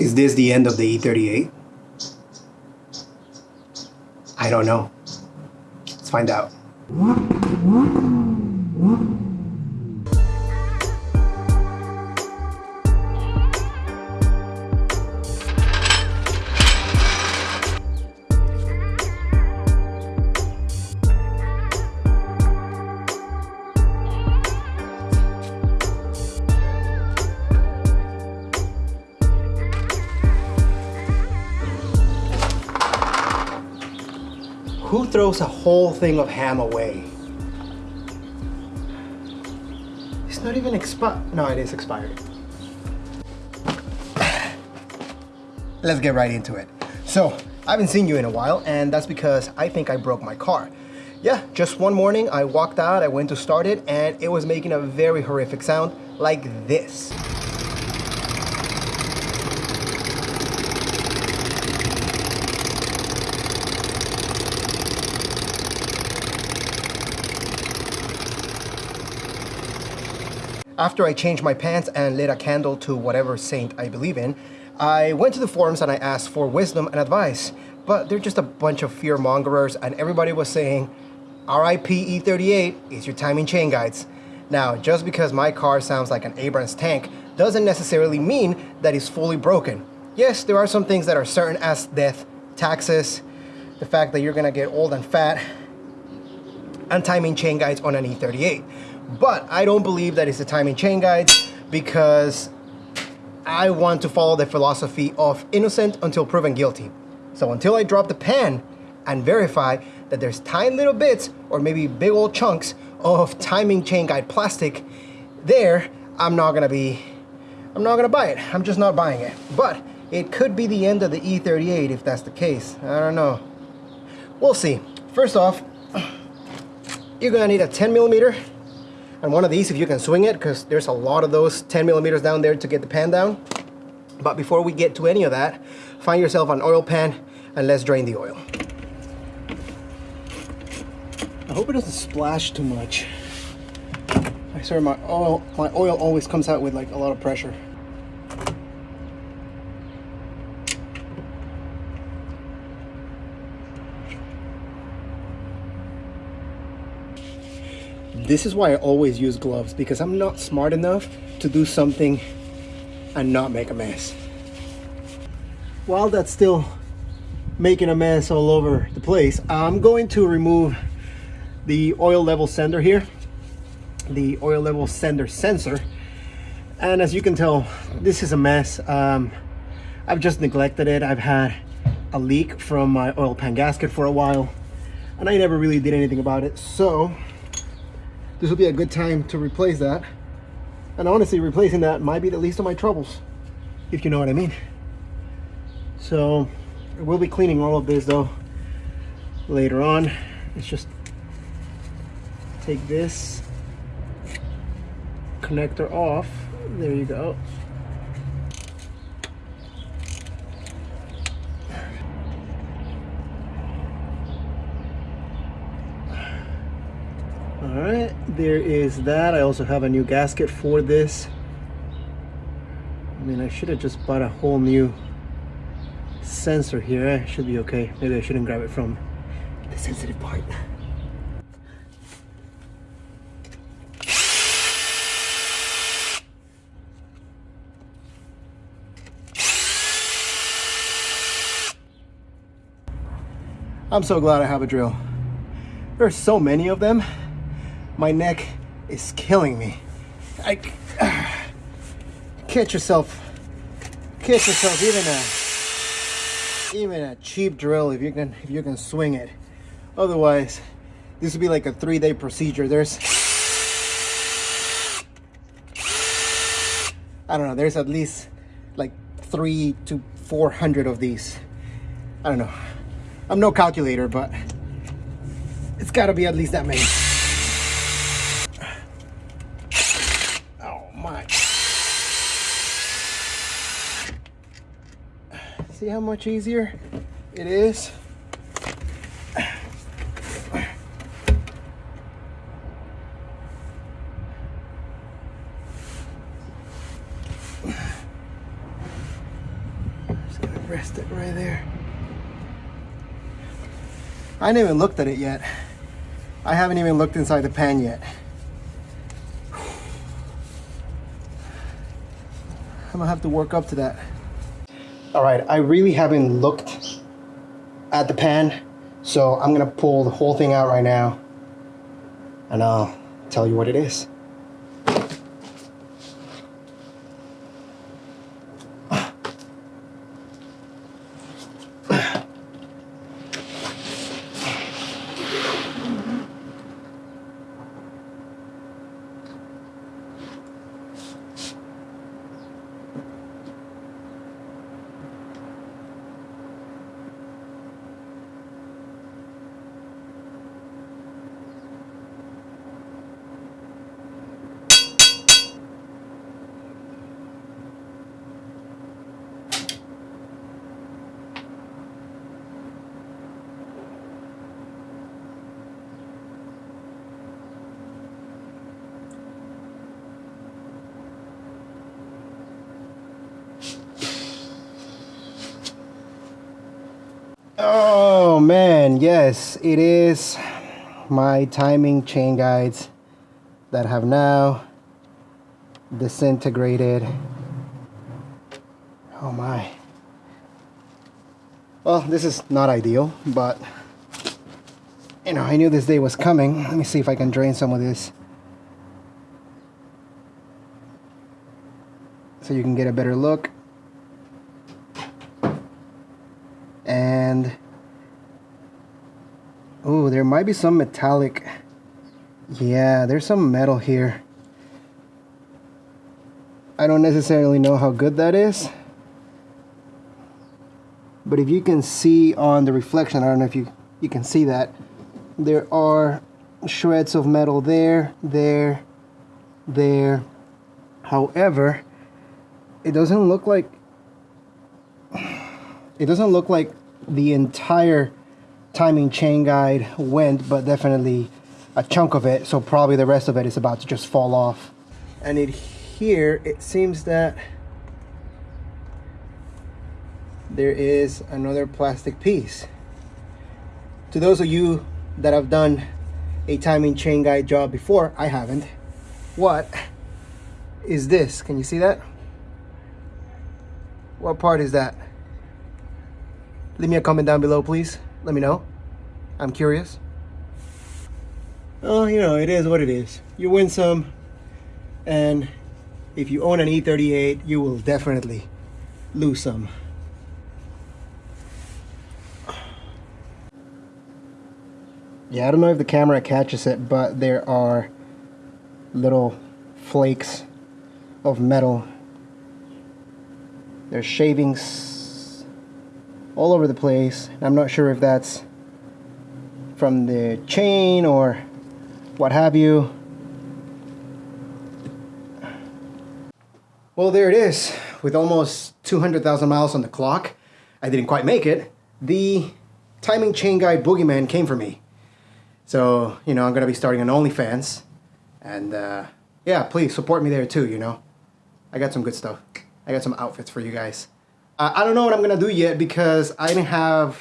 Is this the end of the E38? I don't know. Let's find out. Who throws a whole thing of ham away? It's not even expired. No, it is expired. Let's get right into it. So, I haven't seen you in a while, and that's because I think I broke my car. Yeah, just one morning I walked out, I went to start it, and it was making a very horrific sound like this. After I changed my pants and lit a candle to whatever saint I believe in, I went to the forums and I asked for wisdom and advice. But they're just a bunch of fear mongerers and everybody was saying, RIP E38 is your timing chain guides. Now, just because my car sounds like an Abrams tank doesn't necessarily mean that it's fully broken. Yes, there are some things that are certain as death, taxes, the fact that you're gonna get old and fat, and timing chain guides on an E38. But I don't believe that it's the timing chain guides because I want to follow the philosophy of innocent until proven guilty. So until I drop the pen and verify that there's tiny little bits or maybe big old chunks of timing chain guide plastic there, I'm not gonna be, I'm not gonna buy it. I'm just not buying it. But it could be the end of the E38 if that's the case. I don't know. We'll see. First off, you're gonna need a 10 millimeter and one of these if you can swing it because there's a lot of those 10 millimeters down there to get the pan down. But before we get to any of that, find yourself an oil pan and let's drain the oil. I hope it doesn't splash too much. I swear my oil, my oil always comes out with like a lot of pressure. This is why I always use gloves because I'm not smart enough to do something and not make a mess. While that's still making a mess all over the place, I'm going to remove the oil level sender here, the oil level sender sensor. And as you can tell, this is a mess. Um, I've just neglected it. I've had a leak from my oil pan gasket for a while and I never really did anything about it. So this will be a good time to replace that. And honestly, replacing that might be the least of my troubles, if you know what I mean. So we'll be cleaning all of this though later on. Let's just take this connector off. There you go. all right there is that. I also have a new gasket for this. I mean i should have just bought a whole new sensor here. It should be okay. Maybe i shouldn't grab it from the sensitive part. I'm so glad I have a drill. There's so many of them my neck is killing me. I catch yourself, catch yourself. Even a even a cheap drill if you can if you can swing it. Otherwise, this would be like a three-day procedure. There's I don't know. There's at least like three to four hundred of these. I don't know. I'm no calculator, but it's got to be at least that many. See how much easier it is? missed it right there. I haven't even looked at it yet. I haven't even looked inside the pan yet. I'm gonna have to work up to that. All right, I really haven't looked at the pan, so I'm gonna pull the whole thing out right now and I'll tell you what it is. Oh man, yes, it is my timing chain guides that have now disintegrated. Oh my. Well, this is not ideal, but you know, I knew this day was coming. Let me see if I can drain some of this. So you can get a better look. and oh there might be some metallic. Yeah there's some metal here. I don't necessarily know how good that is. But if you can see on the reflection I don't know if you you can see that there are shreds of metal there there there. However it doesn't look like it doesn't look like the entire timing chain guide went, but definitely a chunk of it. So probably the rest of it is about to just fall off. And it here, it seems that there is another plastic piece. To those of you that have done a timing chain guide job before, I haven't. What is this? Can you see that? What part is that? Leave me a comment down below, please. Let me know. I'm curious. Oh, you know, it is what it is. You win some, and if you own an E38, you will definitely lose some. Yeah, I don't know if the camera catches it, but there are little flakes of metal. There's shavings all over the place. I'm not sure if that's from the chain or what have you. Well, there it is. With almost 200,000 miles on the clock, I didn't quite make it. The timing chain guide boogeyman came for me. So, you know, I'm going to be starting an OnlyFans. And, uh, yeah, please support me there too, you know. I got some good stuff. I got some outfits for you guys. Uh, I don't know what I'm gonna do yet because I didn't have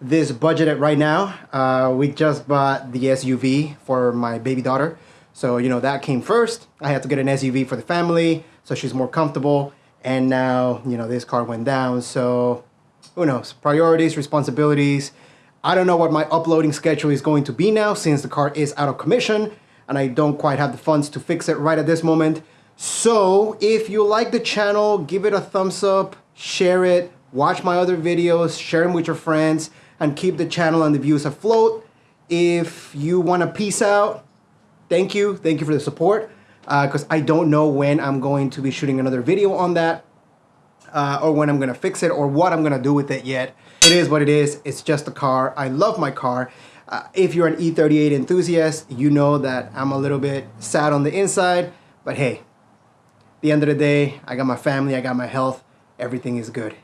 this budgeted right now. Uh, we just bought the SUV for my baby daughter. So, you know, that came first. I had to get an SUV for the family so she's more comfortable. And now, you know, this car went down. So, who knows? Priorities, responsibilities. I don't know what my uploading schedule is going to be now since the car is out of commission and I don't quite have the funds to fix it right at this moment. So, if you like the channel, give it a thumbs up, share it, watch my other videos, share them with your friends, and keep the channel and the views afloat. If you want to peace out, thank you. Thank you for the support. Because uh, I don't know when I'm going to be shooting another video on that. Uh, or when I'm going to fix it or what I'm going to do with it yet. It is what it is. It's just a car. I love my car. Uh, if you're an E38 enthusiast, you know that I'm a little bit sad on the inside. But hey, the end of the day, I got my family, I got my health everything is good.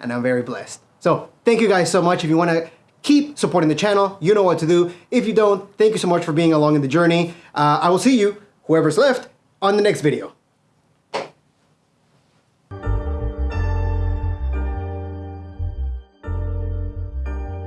And I'm very blessed. So thank you guys so much. If you want to keep supporting the channel, you know what to do. If you don't, thank you so much for being along in the journey. Uh, I will see you, whoever's left, on the next video.